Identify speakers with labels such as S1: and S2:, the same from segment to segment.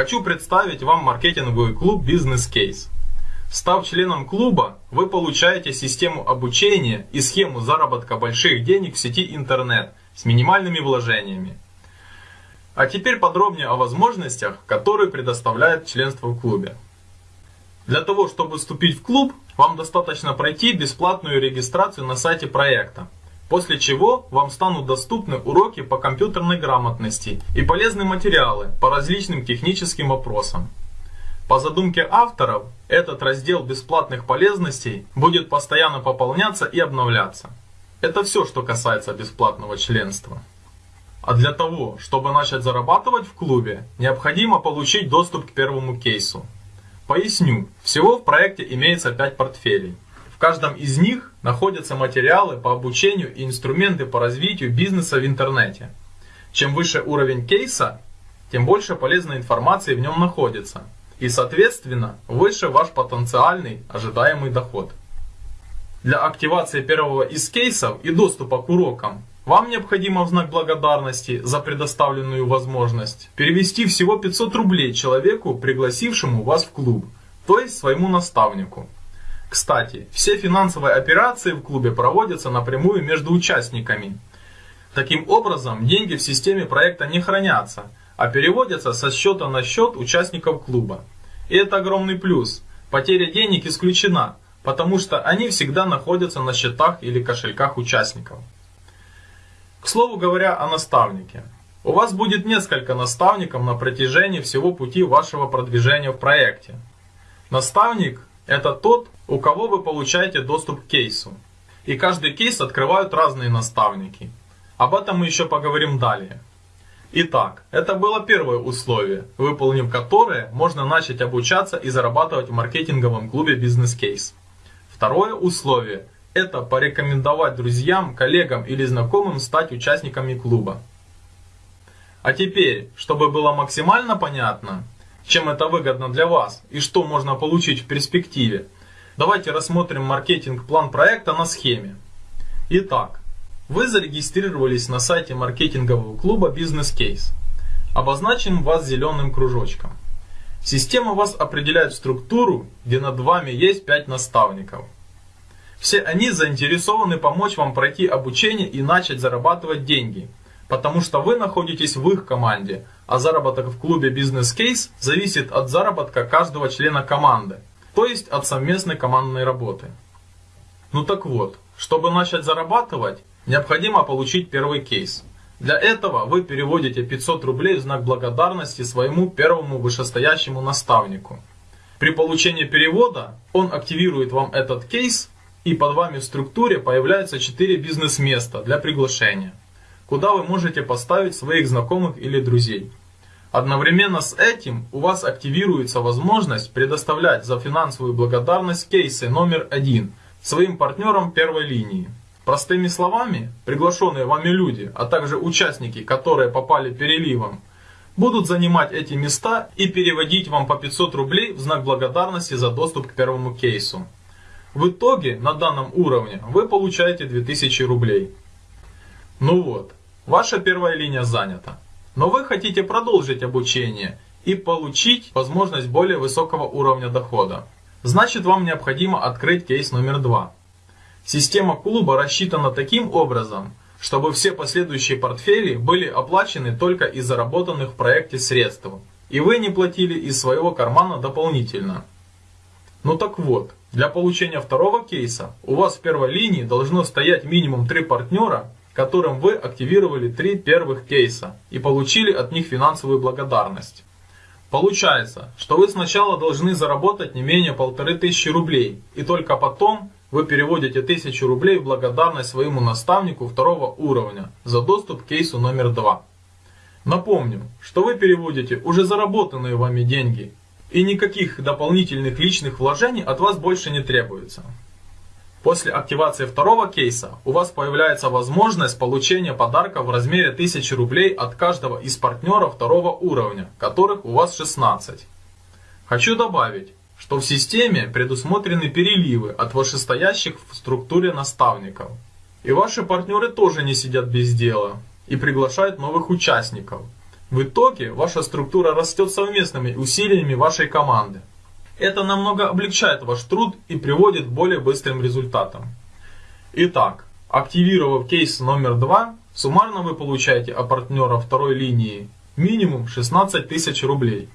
S1: Хочу представить вам маркетинговый клуб «Бизнес Кейс». Став членом клуба, вы получаете систему обучения и схему заработка больших денег в сети интернет с минимальными вложениями. А теперь подробнее о возможностях, которые предоставляет членство в клубе. Для того, чтобы вступить в клуб, вам достаточно пройти бесплатную регистрацию на сайте проекта, после чего вам станут доступны уроки по компьютерной грамотности и полезные материалы по различным техническим вопросам. По задумке авторов, этот раздел бесплатных полезностей будет постоянно пополняться и обновляться. Это все, что касается бесплатного членства. А для того, чтобы начать зарабатывать в клубе, необходимо получить доступ к первому кейсу. Поясню, всего в проекте имеется 5 портфелей. Каждом из них находятся материалы по обучению и инструменты по развитию бизнеса в интернете. Чем выше уровень кейса, тем больше полезной информации в нем находится – и, соответственно, выше ваш потенциальный ожидаемый доход. Для активации первого из кейсов и доступа к урокам вам необходимо в знак благодарности за предоставленную возможность перевести всего 500 рублей человеку, пригласившему вас в клуб, то есть своему наставнику. Кстати, все финансовые операции в клубе проводятся напрямую между участниками. Таким образом, деньги в системе проекта не хранятся – а переводятся со счета на счет участников клуба. И это огромный плюс. Потеря денег исключена, потому что они всегда находятся на счетах или кошельках участников. К слову говоря о наставнике. У вас будет несколько наставников на протяжении всего пути вашего продвижения в проекте. Наставник – это тот, у кого вы получаете доступ к кейсу. И каждый кейс открывают разные наставники. Об этом мы еще поговорим далее. Итак, это было первое условие, выполнив которое можно начать обучаться и зарабатывать в маркетинговом клубе Case. Второе условие – это порекомендовать друзьям, коллегам или знакомым стать участниками клуба. А теперь, чтобы было максимально понятно, чем это выгодно для вас и что можно получить в перспективе, давайте рассмотрим маркетинг-план проекта на схеме. Итак, вы зарегистрировались на сайте маркетингового клуба Business Case. Обозначим вас зеленым кружочком. Система вас определяет в структуру, где над вами есть 5 наставников. Все они заинтересованы помочь вам пройти обучение и начать зарабатывать деньги, потому что вы находитесь в их команде, а заработок в клубе Business Case зависит от заработка каждого члена команды, то есть от совместной командной работы. Ну так вот, чтобы начать зарабатывать, Необходимо получить первый кейс. Для этого вы переводите 500 рублей в знак благодарности своему первому вышестоящему наставнику. При получении перевода он активирует вам этот кейс и под вами в структуре появляются 4 бизнес-места для приглашения, куда вы можете поставить своих знакомых или друзей. Одновременно с этим у вас активируется возможность предоставлять за финансовую благодарность кейсы номер один своим партнерам первой линии. Простыми словами, приглашенные вами люди, а также участники, которые попали переливом, будут занимать эти места и переводить вам по 500 рублей в знак благодарности за доступ к первому кейсу. В итоге на данном уровне вы получаете 2000 рублей. Ну вот, ваша первая линия занята. Но вы хотите продолжить обучение и получить возможность более высокого уровня дохода. Значит вам необходимо открыть кейс номер два. Система клуба рассчитана таким образом, чтобы все последующие портфели были оплачены только из заработанных в проекте средств, и вы не платили из своего кармана дополнительно. Ну так вот, для получения второго кейса у вас в первой линии должно стоять минимум 3 партнера, которым вы активировали 3 первых кейса и получили от них финансовую благодарность. Получается, что вы сначала должны заработать не менее полторы тысячи рублей, и только потом вы переводите 1000 рублей в благодарность своему наставнику второго уровня за доступ к кейсу номер 2. Напомню, что вы переводите уже заработанные вами деньги, и никаких дополнительных личных вложений от вас больше не требуется. После активации второго кейса у вас появляется возможность получения подарка в размере 1000 рублей от каждого из партнеров второго уровня, которых у вас 16. Хочу добавить, что в системе предусмотрены переливы от вышестоящих в структуре наставников. И ваши партнеры тоже не сидят без дела и приглашают новых участников. В итоге ваша структура растет совместными усилиями вашей команды. Это намного облегчает ваш труд и приводит к более быстрым результатам. Итак, активировав кейс номер 2, суммарно вы получаете от партнера второй линии минимум 16 тысяч рублей.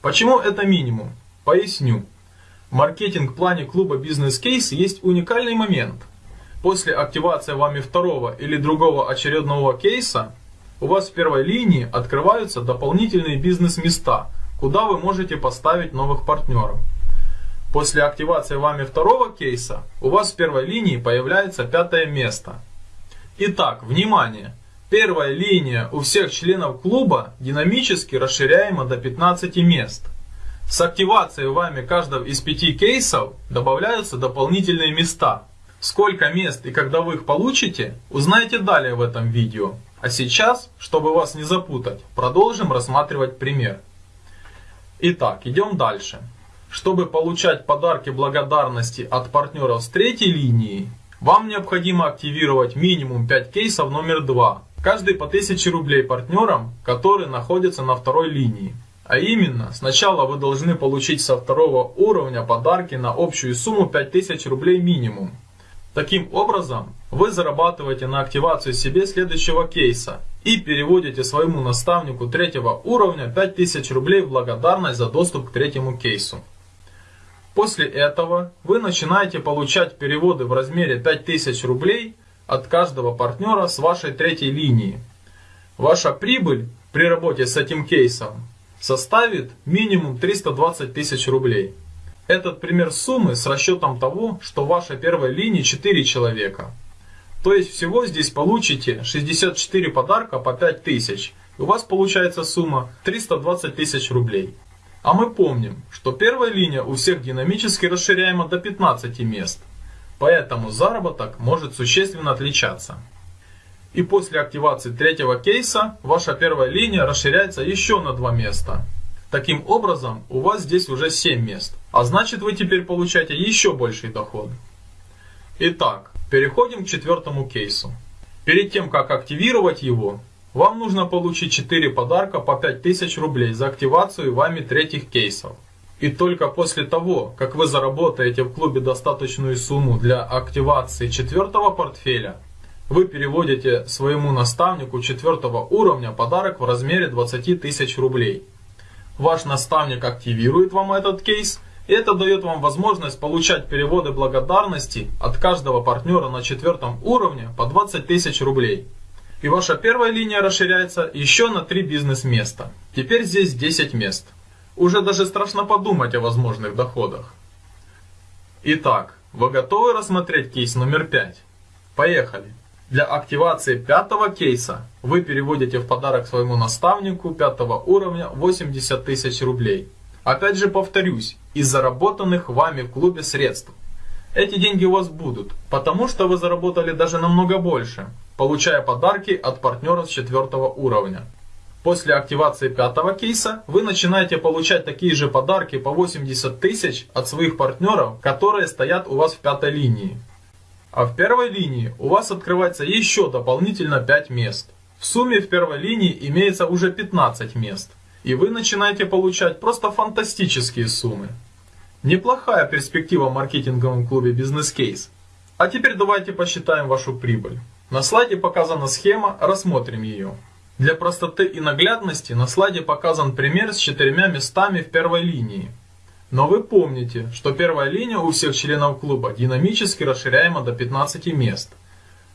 S1: Почему это минимум? Поясню. В маркетинг-плане клуба бизнес-кейс есть уникальный момент. После активации вами второго или другого очередного кейса, у вас в первой линии открываются дополнительные бизнес-места, куда вы можете поставить новых партнеров. После активации вами второго кейса, у вас в первой линии появляется пятое место. Итак, внимание! Первая линия у всех членов клуба динамически расширяема до 15 мест. С активацией вами каждого из пяти кейсов добавляются дополнительные места. Сколько мест и когда вы их получите, узнаете далее в этом видео. А сейчас, чтобы вас не запутать, продолжим рассматривать пример. Итак, идем дальше. Чтобы получать подарки благодарности от партнеров с третьей линии, вам необходимо активировать минимум 5 кейсов номер 2, каждый по 1000 рублей партнерам, которые находятся на второй линии. А именно, сначала вы должны получить со второго уровня подарки на общую сумму 5000 рублей минимум. Таким образом, вы зарабатываете на активацию себе следующего кейса и переводите своему наставнику третьего уровня 5000 рублей в благодарность за доступ к третьему кейсу. После этого вы начинаете получать переводы в размере 5000 рублей от каждого партнера с вашей третьей линии. Ваша прибыль при работе с этим кейсом составит минимум 320 тысяч рублей. Этот пример суммы с расчетом того, что в вашей первой линии 4 человека. То есть всего здесь получите 64 подарка по 5 тысяч. И у вас получается сумма 320 тысяч рублей. А мы помним, что первая линия у всех динамически расширяема до 15 мест. Поэтому заработок может существенно отличаться. И после активации третьего кейса ваша первая линия расширяется еще на два места. Таким образом, у вас здесь уже 7 мест. А значит вы теперь получаете еще больший доход. Итак, переходим к четвертому кейсу. Перед тем, как активировать его, вам нужно получить 4 подарка по 5000 рублей за активацию вами третьих кейсов. И только после того, как вы заработаете в клубе достаточную сумму для активации четвертого портфеля, вы переводите своему наставнику четвертого уровня подарок в размере 20 тысяч рублей. Ваш наставник активирует вам этот кейс, и это дает вам возможность получать переводы благодарности от каждого партнера на четвертом уровне по 20 тысяч рублей. И ваша первая линия расширяется еще на 3 бизнес-места. Теперь здесь 10 мест. Уже даже страшно подумать о возможных доходах. Итак, вы готовы рассмотреть кейс номер 5? Поехали! Для активации пятого кейса вы переводите в подарок своему наставнику пятого уровня 80 тысяч рублей. Опять же повторюсь, из заработанных вами в клубе средств. Эти деньги у вас будут, потому что вы заработали даже намного больше, получая подарки от партнеров с четвертого уровня. После активации пятого кейса вы начинаете получать такие же подарки по 80 тысяч от своих партнеров, которые стоят у вас в пятой линии. А в первой линии у вас открывается еще дополнительно 5 мест. В сумме в первой линии имеется уже 15 мест. И вы начинаете получать просто фантастические суммы. Неплохая перспектива в маркетинговом клубе Case. А теперь давайте посчитаем вашу прибыль. На слайде показана схема, рассмотрим ее. Для простоты и наглядности на слайде показан пример с четырьмя местами в первой линии. Но вы помните, что первая линия у всех членов клуба динамически расширяема до 15 мест.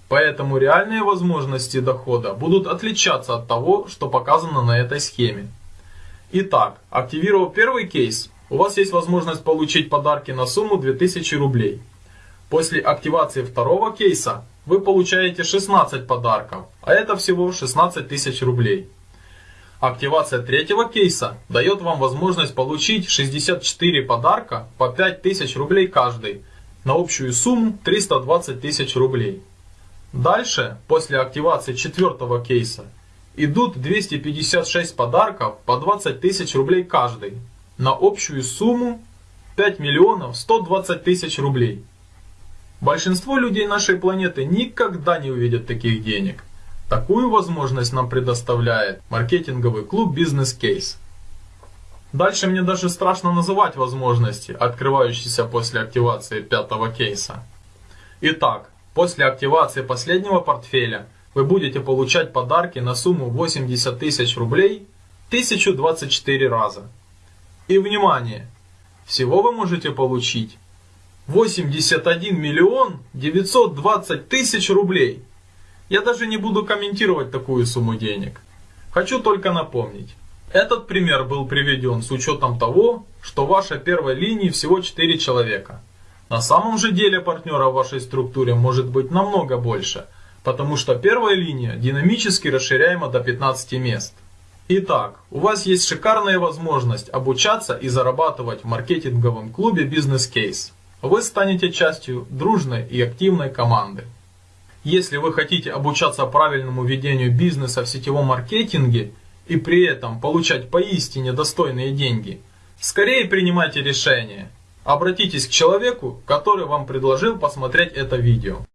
S1: Поэтому реальные возможности дохода будут отличаться от того, что показано на этой схеме. Итак, активировав первый кейс, у вас есть возможность получить подарки на сумму 2000 рублей. После активации второго кейса вы получаете 16 подарков, а это всего 16 тысяч рублей. Активация третьего кейса дает вам возможность получить 64 подарка по 5000 рублей каждый на общую сумму 320 тысяч рублей. Дальше, после активации четвертого кейса, идут 256 подарков по 20 тысяч рублей каждый на общую сумму 5 миллионов 120 тысяч рублей. Большинство людей нашей планеты никогда не увидят таких денег. Такую возможность нам предоставляет маркетинговый клуб Business Case. Дальше мне даже страшно называть возможности, открывающиеся после активации пятого кейса. Итак, после активации последнего портфеля вы будете получать подарки на сумму 80 тысяч рублей 1024 раза. И внимание! Всего вы можете получить 81 миллион 920 тысяч рублей. Я даже не буду комментировать такую сумму денег. Хочу только напомнить. Этот пример был приведен с учетом того, что в вашей первой линии всего 4 человека. На самом же деле партнера в вашей структуре может быть намного больше, потому что первая линия динамически расширяема до 15 мест. Итак, у вас есть шикарная возможность обучаться и зарабатывать в маркетинговом клубе Business Case. Вы станете частью дружной и активной команды. Если вы хотите обучаться правильному ведению бизнеса в сетевом маркетинге и при этом получать поистине достойные деньги, скорее принимайте решение. Обратитесь к человеку, который вам предложил посмотреть это видео.